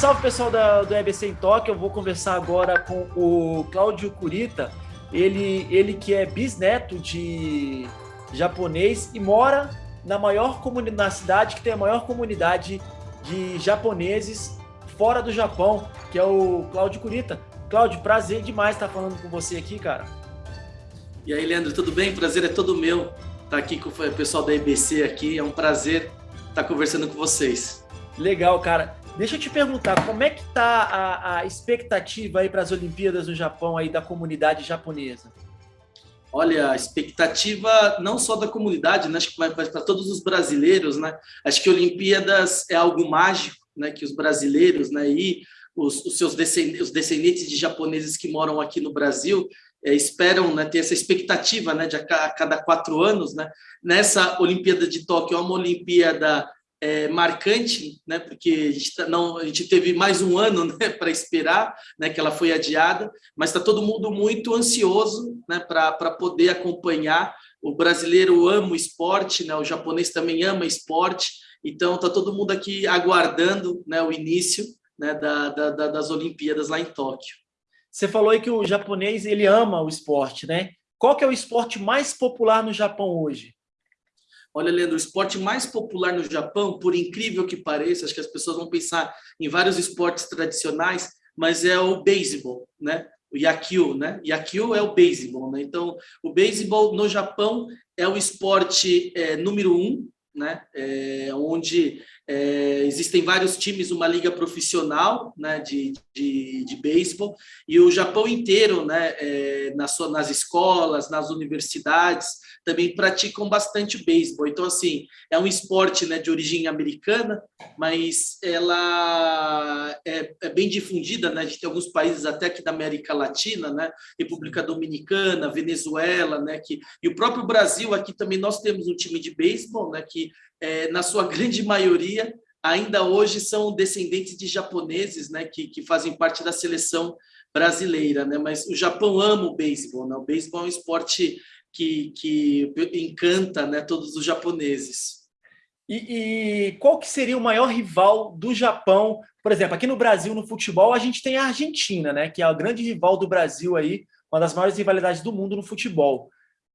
salve pessoal da, do EBC em Tóquio. Eu vou conversar agora com o Cláudio Curita, ele, ele que é bisneto de japonês e mora na maior comunidade, na cidade que tem a maior comunidade de japoneses fora do Japão, que é o Cláudio Curita. Cláudio, prazer demais estar falando com você aqui, cara. E aí, Leandro, tudo bem? Prazer é todo meu estar aqui com o pessoal da EBC aqui. É um prazer estar conversando com vocês. Legal, cara. Deixa eu te perguntar, como é que tá a, a expectativa aí para as Olimpíadas no Japão aí da comunidade japonesa? Olha, a expectativa não só da comunidade, né? acho que vai para todos os brasileiros, né? Acho que Olimpíadas é algo mágico, né? Que os brasileiros, né? E os, os seus descendentes, os descendentes de japoneses que moram aqui no Brasil é, esperam né, ter essa expectativa, né? De a cada quatro anos, né? Nessa Olimpíada de Tóquio, é uma Olimpíada é, marcante, né, porque a gente, tá, não, a gente teve mais um ano né, para esperar, né, que ela foi adiada, mas está todo mundo muito ansioso né, para poder acompanhar. O brasileiro ama o esporte, né, o japonês também ama esporte, então está todo mundo aqui aguardando né, o início né, da, da, das Olimpíadas lá em Tóquio. Você falou aí que o japonês ele ama o esporte, né? Qual que é o esporte mais popular no Japão hoje? Olha, Leandro, o esporte mais popular no Japão, por incrível que pareça, acho que as pessoas vão pensar em vários esportes tradicionais, mas é o beisebol, né? O yakyu, né? Yakyu é o beisebol, né? Então, o beisebol no Japão é o esporte é, número um, né? É, onde é, existem vários times, uma liga profissional né, de, de, de beisebol, e o Japão inteiro, né, é, nas, nas escolas, nas universidades, também praticam bastante beisebol. Então, assim, é um esporte né, de origem americana, mas ela é, é bem difundida, né? Tem alguns países até aqui da América Latina, né? República Dominicana, Venezuela, né? Que, e o próprio Brasil, aqui também nós temos um time de beisebol, né? Que, é, na sua grande maioria, ainda hoje são descendentes de japoneses, né? Que, que fazem parte da seleção brasileira, né? Mas o Japão ama o beisebol, né? O beisebol é um esporte que, que encanta né, todos os japoneses. E, e, qual que seria o maior rival do Japão? Por exemplo, aqui no Brasil, no futebol, a gente tem a Argentina, né, que é a grande rival do Brasil aí, uma das maiores rivalidades do mundo no futebol.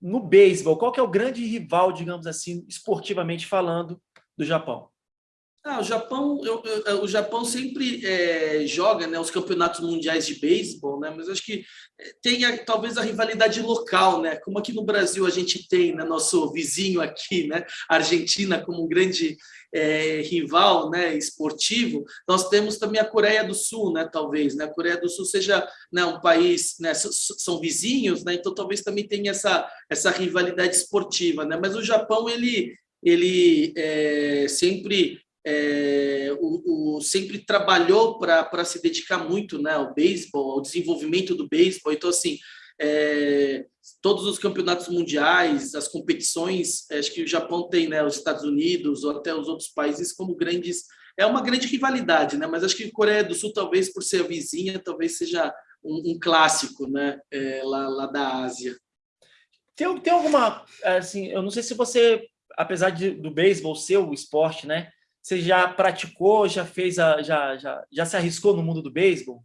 No beisebol, qual que é o grande rival, digamos assim, esportivamente falando, do Japão? Ah, o Japão, eu, eu, o Japão sempre é, joga né, os campeonatos mundiais de beisebol, né, mas acho que é, tem a, talvez a rivalidade local, né, como aqui no Brasil a gente tem né, nosso vizinho aqui, né, Argentina como um grande é, rival né, esportivo, nós temos também a Coreia do Sul, né, talvez. Né, a Coreia do Sul seja né, um país, né, são vizinhos, né, então talvez também tenha essa, essa rivalidade esportiva. Né, mas o Japão, ele, ele é, sempre é, o, o, sempre trabalhou para se dedicar muito né, ao beisebol, ao desenvolvimento do beisebol. Então, assim, é, todos os campeonatos mundiais, as competições, é, acho que o Japão tem né, os Estados Unidos ou até os outros países como grandes. É uma grande rivalidade, né? mas acho que a Coreia do Sul, talvez por ser a vizinha, talvez seja um, um clássico né? É, lá, lá da Ásia. Tem, tem alguma, assim, eu não sei se você, apesar de, do beisebol ser o esporte, né? Você já praticou, já fez, a, já, já, já se arriscou no mundo do beisebol?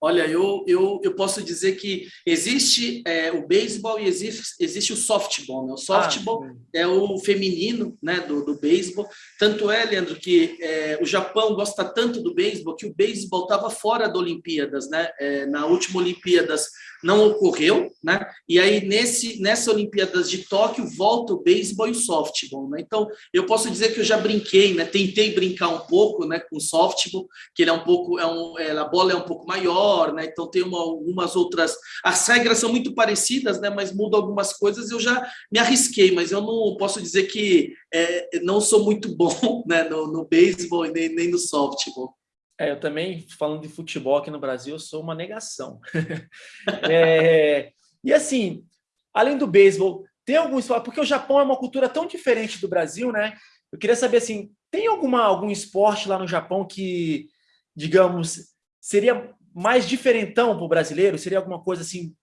Olha, eu, eu, eu posso dizer que existe é, o beisebol e existe, existe o softball. Né? O softball ah, é o feminino né, do, do beisebol. Tanto é, Leandro, que é, o Japão gosta tanto do beisebol que o beisebol estava fora da Olimpíadas. Né? É, na última Olimpíadas não ocorreu, né? E aí nesse nessa Olimpíadas de Tóquio volta o beisebol e o softball, né? Então eu posso dizer que eu já brinquei, né? Tentei brincar um pouco, né? Com softball, que ele é um pouco é um é, a bola é um pouco maior, né? Então tem uma, algumas outras as regras são muito parecidas, né? Mas muda algumas coisas. Eu já me arrisquei, mas eu não posso dizer que é, não sou muito bom, né? No, no beisebol nem, nem no softball. É, eu também, falando de futebol aqui no Brasil, eu sou uma negação. é, e assim, além do beisebol, tem esporte, porque o Japão é uma cultura tão diferente do Brasil, né? Eu queria saber assim, tem alguma, algum esporte lá no Japão que, digamos, seria mais diferentão para o brasileiro? Seria alguma coisa assim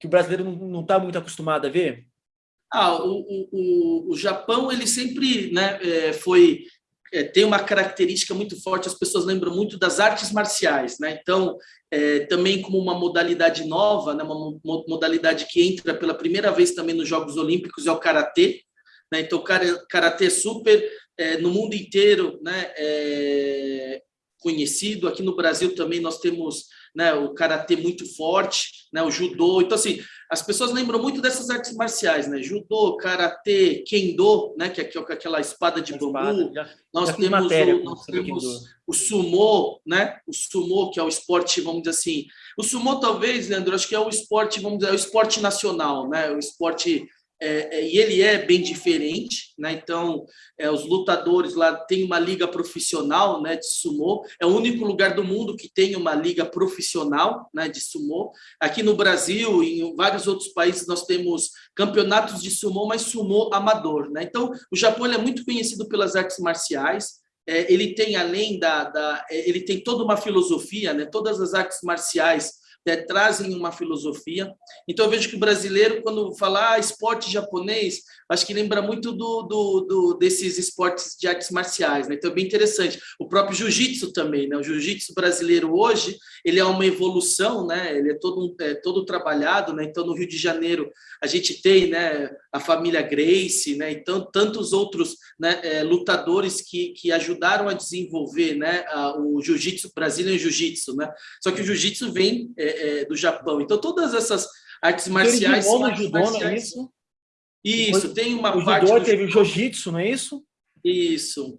que o brasileiro não está muito acostumado a ver? Ah, o, o, o, Japão ele sempre né, é, foi é, tem uma característica muito forte, as pessoas lembram muito das artes marciais, né? Então, é, também como uma modalidade nova, né? uma modalidade que entra pela primeira vez também nos Jogos Olímpicos é o Karatê, né? Então, o Karatê é super, é, no mundo inteiro, né? Conhecido, aqui no Brasil também nós temos né, o karatê muito forte, né, o judô. Então, assim, as pessoas lembram muito dessas artes marciais, né? Judô, karatê, kendo, né, que é aquela espada de bambu. Já, nós já temos, matéria, o, nós temos o sumô, né? O sumô, que é o esporte, vamos dizer assim. O sumô, talvez, Leandro, acho que é o esporte, vamos dizer, é o esporte nacional, né? O esporte é, é, e ele é bem diferente, né? Então, é, os lutadores lá têm uma liga profissional, né, de sumô. É o único lugar do mundo que tem uma liga profissional, né, de sumô. Aqui no Brasil e em vários outros países nós temos campeonatos de sumô, mas sumô amador, né? Então, o Japão é muito conhecido pelas artes marciais. É, ele tem além da, da é, ele tem toda uma filosofia, né? Todas as artes marciais né, trazem uma filosofia. Então, eu vejo que o brasileiro, quando fala ah, esporte japonês, acho que lembra muito do, do, do desses esportes de artes marciais. Né? Então, é bem interessante. O próprio jiu-jitsu também. Né? O jiu-jitsu brasileiro hoje, ele é uma evolução, né? ele é todo, é, todo trabalhado. Né? Então, no Rio de Janeiro, a gente tem né, a família Grace, né? então, tantos outros né, é, lutadores que, que ajudaram a desenvolver né, a, o jiu-jitsu, Brazilian Jiu-Jitsu. Né? Só que o jiu-jitsu vem é, é, do Japão. Então, todas essas artes marciais... Judô, artes judô. Não é isso? Isso, tem uma o parte... Judô teve o jiu-jitsu, não é isso? Isso.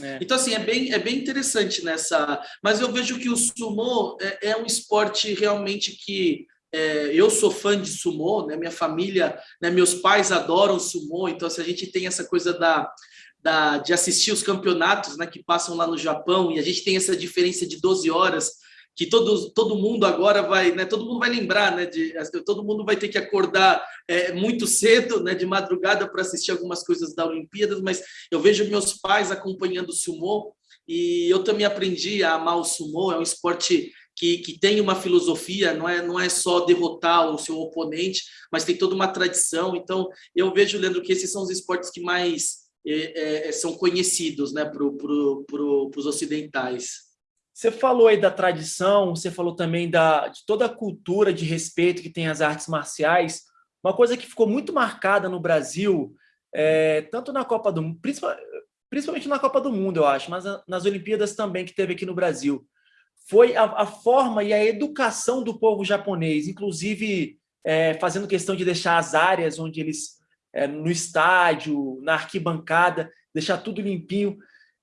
É. Então, assim, é bem, é bem interessante nessa... Mas eu vejo que o sumo é, é um esporte realmente que... É, eu sou fã de sumô, né? minha família, né? meus pais adoram sumô, então se a gente tem essa coisa da, da, de assistir os campeonatos né? que passam lá no Japão, e a gente tem essa diferença de 12 horas, que todo, todo mundo agora vai, né, todo mundo vai lembrar, né, de, todo mundo vai ter que acordar é, muito cedo, né, de madrugada para assistir algumas coisas da Olimpíadas, mas eu vejo meus pais acompanhando o sumô e eu também aprendi a amar o sumô, é um esporte que, que tem uma filosofia, não é, não é só derrotar o seu oponente, mas tem toda uma tradição, então eu vejo, Leandro, que esses são os esportes que mais é, é, são conhecidos né, para pro, pro, os ocidentais. Você falou aí da tradição, você falou também da, de toda a cultura de respeito que tem as artes marciais. Uma coisa que ficou muito marcada no Brasil, é, tanto na Copa do Mundo, principalmente na Copa do Mundo, eu acho, mas nas Olimpíadas também que teve aqui no Brasil, foi a, a forma e a educação do povo japonês, inclusive é, fazendo questão de deixar as áreas onde eles, é, no estádio, na arquibancada, deixar tudo limpinho.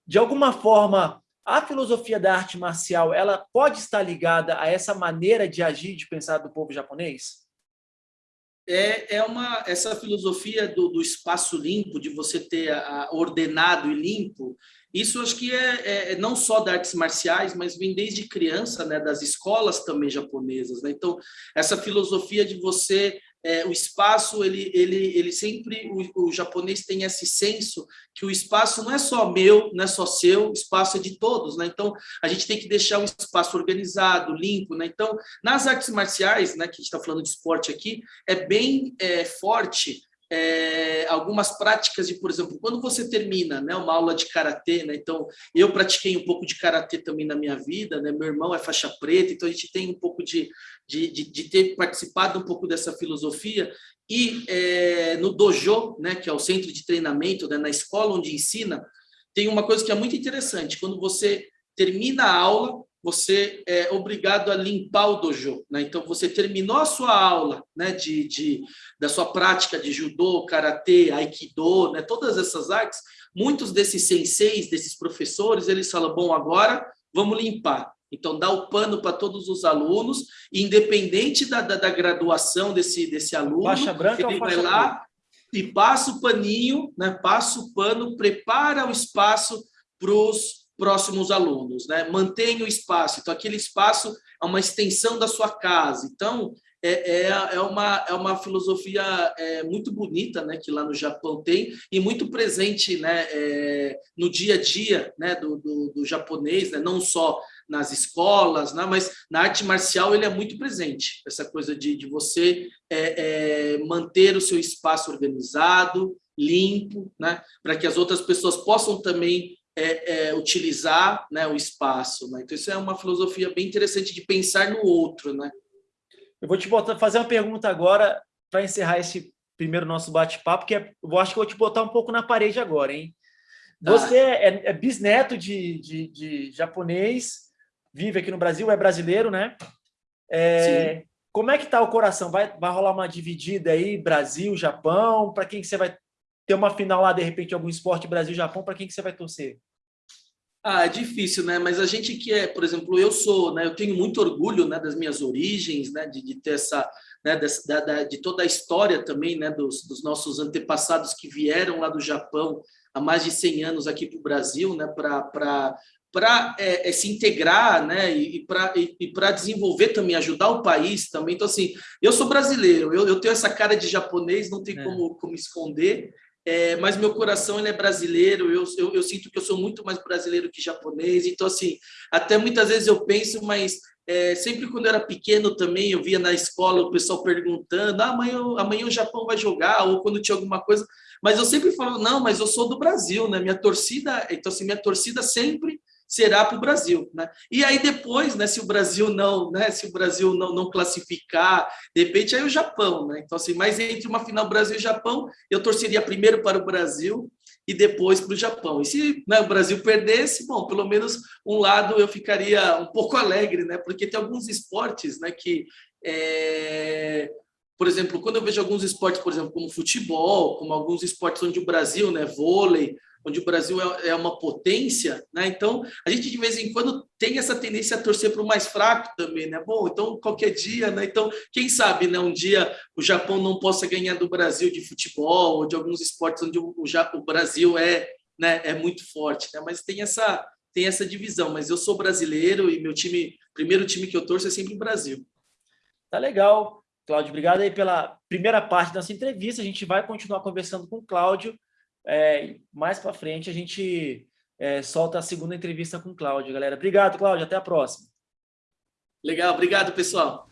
De alguma forma, a filosofia da arte marcial ela pode estar ligada a essa maneira de agir, de pensar do povo japonês? É, é uma essa filosofia do, do espaço limpo, de você ter a, ordenado e limpo. Isso acho que é, é, é não só das artes marciais, mas vem desde criança, né, das escolas também japonesas. Né? Então, essa filosofia de você é, o espaço, ele, ele, ele sempre, o, o, japonês tem esse senso que o espaço não é só meu, não é só seu, o espaço é de todos, né? Então, a gente tem que deixar o espaço organizado, limpo, né? Então, nas artes marciais, né, que a gente está falando de esporte aqui, é bem é, forte é, algumas práticas de, por exemplo, quando você termina né, uma aula de karatê, né, então eu pratiquei um pouco de karatê também na minha vida, né, meu irmão é faixa preta, então a gente tem um pouco de, de, de, de ter participado um pouco dessa filosofia. E é, no dojo, né, que é o centro de treinamento, né, na escola onde ensina, tem uma coisa que é muito interessante. Quando você termina a aula, você é obrigado a limpar o dojo. Né? Então, você terminou a sua aula né, de, de, da sua prática de judô, karatê, aikido, né, todas essas artes, muitos desses senseis, desses professores, eles falam, bom, agora vamos limpar. Então, dá o pano para todos os alunos, independente da, da, da graduação desse, desse aluno, faixa branca ele vai lá branca? e passa o paninho, né, passa o pano, prepara o espaço para os próximos alunos, né? Mantenha o espaço. Então, aquele espaço é uma extensão da sua casa. Então, é, é, é, uma, é uma filosofia é, muito bonita né, que lá no Japão tem e muito presente né, é, no dia a dia né, do, do, do japonês, né, não só nas escolas, né, mas na arte marcial ele é muito presente. Essa coisa de, de você é, é, manter o seu espaço organizado, limpo, né, para que as outras pessoas possam também é, é, utilizar né, o espaço. Né? Então, isso é uma filosofia bem interessante de pensar no outro. Né? Eu vou te botar, fazer uma pergunta agora para encerrar esse primeiro nosso bate-papo, que é, eu acho que vou te botar um pouco na parede agora, hein? Tá. Você ah. é, é, bisneto de, de, de, japonês, vive aqui no Brasil, é brasileiro, né? É, como é que tá o coração? Vai, vai rolar uma dividida aí, Brasil, Japão? Para quem que você vai ter uma final lá, de repente, algum esporte Brasil-Japão? Para quem que você vai torcer? Ah, é difícil, né? Mas a gente que é, por exemplo, eu sou, né? Eu tenho muito orgulho, né? Das minhas origens, né? De, de ter essa, né? Dessa, da, de toda a história também, né? Dos, dos nossos antepassados que vieram lá do Japão há mais de 100 anos aqui para o Brasil, né? Para para é, é, se integrar, né, e, para e, para desenvolver também, ajudar o país também. Então, assim, eu sou brasileiro, eu, eu tenho essa cara de japonês, não tem é. como, como esconder, é, mas meu coração ele é brasileiro, eu, eu, eu, sinto que eu sou muito mais brasileiro que japonês, então assim, até muitas vezes eu penso, mas é, sempre quando eu era pequeno também, eu via na escola o pessoal perguntando, ah, amanhã, amanhã o Japão vai jogar, ou quando tinha alguma coisa, mas eu sempre falo, não, mas eu sou do Brasil, né, minha torcida, então assim, minha torcida sempre será para o Brasil, né? E aí depois, né, se o Brasil não, né, se o Brasil não, não classificar, de repente aí o Japão, né? Então assim, mas entre uma final Brasil e Japão, eu torceria primeiro para o Brasil e depois para o Japão. E se né, o Brasil perdesse, bom, pelo menos um lado eu ficaria um pouco alegre, né? Porque tem alguns esportes, né, que é... Por exemplo, quando eu vejo alguns esportes, por exemplo, como futebol, como alguns esportes onde o Brasil, né, vôlei, onde o Brasil é, é uma potência, né? Então, a gente de vez em quando tem essa tendência a torcer para o mais fraco também, né? Bom, então qualquer dia, né? Então, quem sabe, né? Um dia o Japão não possa ganhar do Brasil de futebol ou de alguns esportes onde o, o Brasil é, né? É muito forte, né? Mas tem essa tem essa divisão. Mas eu sou brasileiro e meu time, primeiro time que eu torço é sempre o Brasil. Tá legal, Cláudio. Obrigado aí pela primeira parte dessa entrevista. A gente vai continuar conversando com o Cláudio é, mais para frente a gente é, solta a segunda entrevista com o Cláudio, galera. Obrigado, Cláudio. Até a próxima. Legal, obrigado, pessoal.